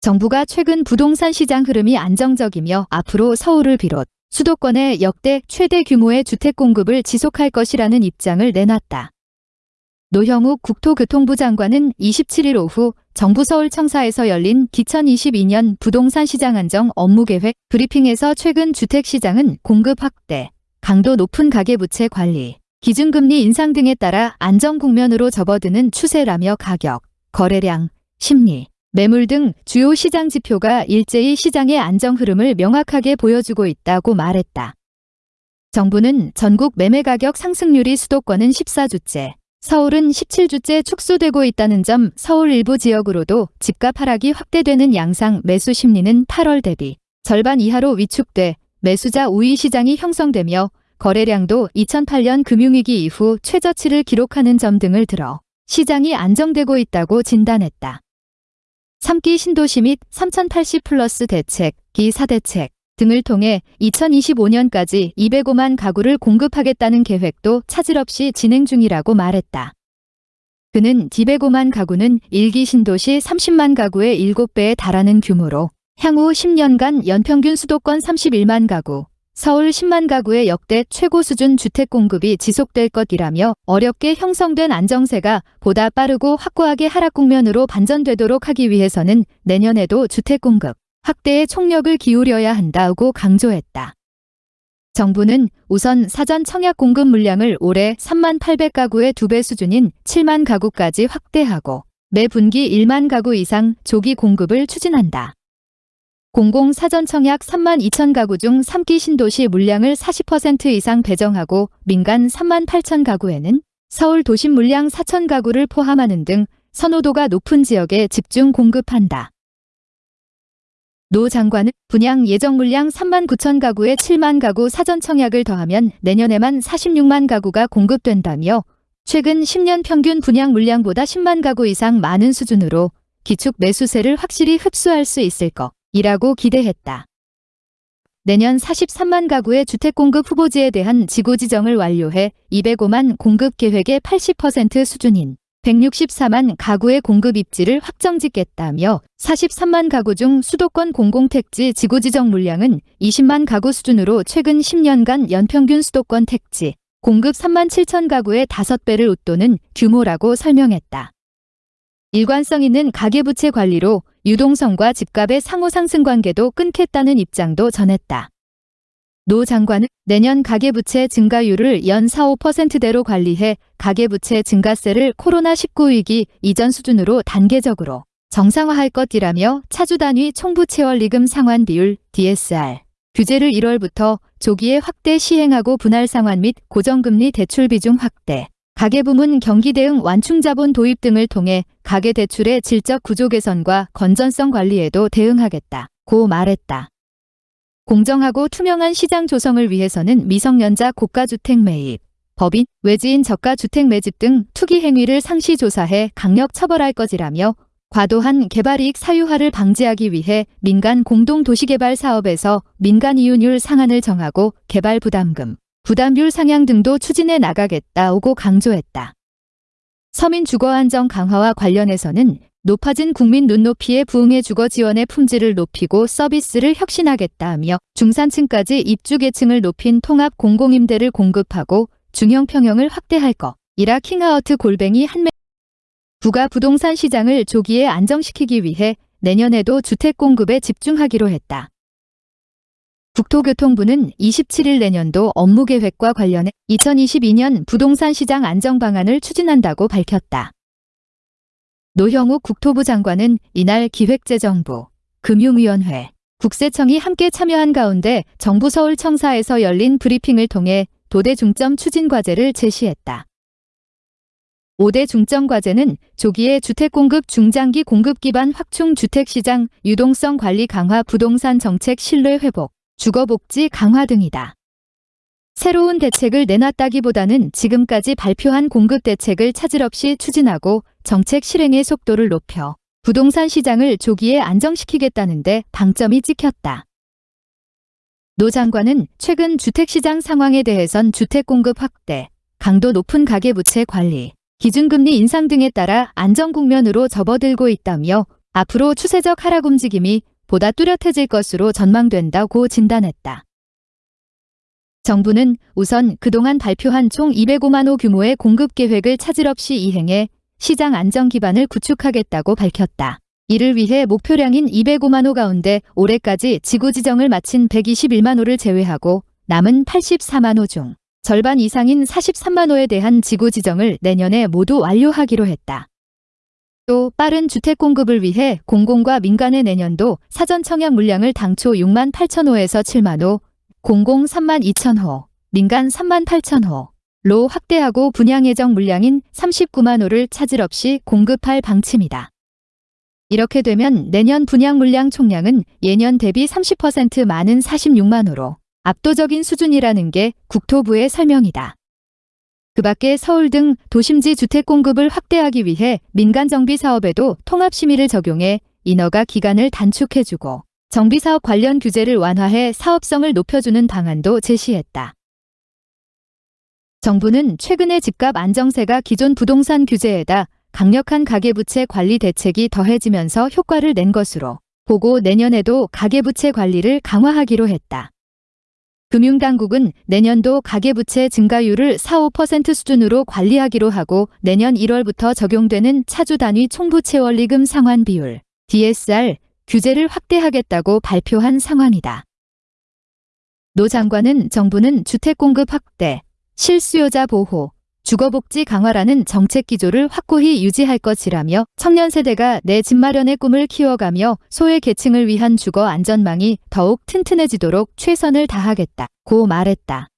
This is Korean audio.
정부가 최근 부동산 시장 흐름이 안정적이며 앞으로 서울을 비롯 수도권의 역대 최대 규모의 주택 공급을 지속할 것이라는 입장을 내놨다. 노형욱 국토교통부 장관은 27일 오후 정부 서울청사에서 열린 2022년 부동산 시장 안정 업무계획 브리핑에서 최근 주택시장은 공급 확대, 강도 높은 가계부채 관리, 기준금리 인상 등에 따라 안정 국면으로 접어드는 추세라며 가격, 거래량, 심리, 매물 등 주요 시장 지표가 일제히 시장의 안정 흐름을 명확하게 보여주고 있다고 말했다. 정부는 전국 매매 가격 상승률이 수도권은 14주째, 서울은 17주째 축소되고 있다는 점 서울 일부 지역으로도 집값 하락이 확대되는 양상 매수 심리는 8월 대비 절반 이하로 위축돼 매수자 우위 시장이 형성되며 거래량도 2008년 금융위기 이후 최저치를 기록하는 점 등을 들어 시장이 안정되고 있다고 진단했다. 3기 신도시 및 3080 플러스 대책, 기 4대책 등을 통해 2025년까지 205만 가구를 공급하겠다는 계획도 차질 없이 진행 중이라고 말했다. 그는 205만 가구는 1기 신도시 30만 가구의 7배에 달하는 규모로 향후 10년간 연평균 수도권 31만 가구, 서울 10만 가구의 역대 최고 수준 주택 공급이 지속될 것이라며 어렵게 형성된 안정세가 보다 빠르고 확고하게 하락 국면으로 반전되도록 하기 위해서는 내년에도 주택 공급 확대에 총력을 기울여야 한다고 강조했다. 정부는 우선 사전 청약 공급 물량을 올해 3만 800가구의 2배 수준인 7만 가구까지 확대하고 매 분기 1만 가구 이상 조기 공급을 추진한다. 공공 사전 청약 3만 2천 가구 중 3기 신도시 물량을 40% 이상 배정하고 민간 3만 8천 가구에는 서울 도심 물량 4천 가구를 포함하는 등 선호도가 높은 지역에 집중 공급한다. 노 장관은 분양 예정 물량 3만 9천 가구에 7만 가구 사전 청약을 더하면 내년에만 46만 가구가 공급된다며 최근 10년 평균 분양 물량보다 10만 가구 이상 많은 수준으로 기축 매수세를 확실히 흡수할 수 있을 것 이라고 기대했다. 내년 43만 가구의 주택 공급 후보지에 대한 지구 지정을 완료해 205만 공급 계획의 80% 수준인 164만 가구의 공급 입지를 확정짓겠다며 43만 가구 중 수도권 공공택지 지구 지정 물량은 20만 가구 수준으로 최근 10년간 연평균 수도권 택지 공급 3만 7천 가구의 5배를 웃도는 규모라고 설명했다. 일관성 있는 가계부채 관리로 유동성과 집값의 상호 상승 관계도 끊겠다는 입장도 전했다. 노 장관은 내년 가계부채 증가율을 연 4, 5%대로 관리해 가계부채 증가세를 코로나19 위기 이전 수준으로 단계적으로 정상화할 것이라며 차주 단위 총부 채월 리금 상환 비율 DSR 규제를 1월부터 조기에 확대 시행하고 분할 상환 및 고정금리 대출 비중 확대, 가계부문 경기 대응 완충자본 도입 등을 통해 가계대출의 질적 구조 개선과 건전성 관리에도 대응하겠다 고 말했다. 공정하고 투명한 시장 조성을 위해서는 미성년자 고가주택 매입, 법인, 외지인 저가주택 매집 등 투기 행위를 상시 조사해 강력 처벌할 것이라며 과도한 개발이익 사유화를 방지하기 위해 민간 공동도시개발 사업에서 민간 이윤율 상한을 정하고 개발 부담금, 부담률 상향 등도 추진해 나가겠다고 강조했다. 서민 주거 안정 강화와 관련해서는 높아진 국민 눈높이에 부응해 주거 지원의 품질을 높이고 서비스를 혁신하겠다며 중산층까지 입주 계층을 높인 통합 공공임대를 공급하고 중형 평형을 확대할 것 이라 킹하우트 골뱅이 한매 부가 부동산 시장을 조기에 안정시키기 위해 내년에도 주택 공급에 집중하기로 했다. 국토교통부는 27일 내년도 업무계획과 관련해 2022년 부동산 시장 안정 방안을 추진한다고 밝혔다. 노형욱 국토부 장관은 이날 기획재정부, 금융위원회, 국세청이 함께 참여한 가운데 정부 서울청사에서 열린 브리핑을 통해 도대 중점 추진 과제를 제시했다. 5대 중점 과제는 조기에 주택 공급 중장기 공급 기반 확충 주택시장 유동성 관리 강화 부동산 정책 신뢰 회복, 주거복지 강화 등이다. 새로운 대책을 내놨다기보다는 지금까지 발표한 공급 대책을 차질 없이 추진하고 정책 실행의 속도를 높여 부동산 시장을 조기에 안정시키겠다는데 방점이 찍혔다. 노 장관은 최근 주택시장 상황에 대해선 주택 공급 확대, 강도 높은 가계부채 관리, 기준금리 인상 등에 따라 안정 국면으로 접어들고 있다며 앞으로 추세적 하락 움직임이 보다 뚜렷해질 것으로 전망된다고 진단했다. 정부는 우선 그동안 발표한 총 205만 호 규모의 공급 계획을 차질 없이 이행해 시장 안정 기반을 구축하겠다고 밝혔다. 이를 위해 목표량인 205만 호 가운데 올해까지 지구 지정을 마친 121만 호를 제외하고 남은 84만 호 중 절반 이상인 43만 호에 대한 지구 지정을 내년에 모두 완료하기로 했다. 또 빠른 주택 공급을 위해 공공과 민간의 내년도 사전 청약 물량을 당초 6만 8천 호에서 7만 호, 공공 3만 2천 호, 민간 3만 8천 호 로 확대하고 분양 예정 물량인 39만 호를 차질 없이 공급할 방침이다. 이렇게 되면 내년 분양 물량 총량은 예년 대비 30% 많은 46만 호로 압도적인 수준이라는 게 국토부의 설명이다. 그 밖에 서울 등 도심지 주택 공급을 확대하기 위해 민간 정비 사업에도 통합 심의를 적용해 인허가 기간을 단축해주고 정비 사업 관련 규제를 완화해 사업성을 높여주는 방안도 제시했다. 정부는 최근에 집값 안정세가 기존 부동산 규제에다 강력한 가계부채 관리 대책이 더해지면서 효과를 낸 것으로 보고 내년에도 가계부채 관리를 강화하기로 했다. 금융당국은 내년도 가계부채 증가율을 4-5% 수준으로 관리하기로 하고 내년 1월부터 적용되는 차주 단위 총부채 원리금 상환 비율 DSR 규제를 확대하겠다고 발표한 상황이다. 노 장관은 정부는 주택 공급 확대, 실수요자 보호, 주거복지 강화라는 정책 기조를 확고히 유지할 것이라며 청년 세대가 내 집 마련의 꿈을 키워가며 소외 계층을 위한 주거 안전망이 더욱 튼튼해지도록 최선을 다하겠다 고 말했다.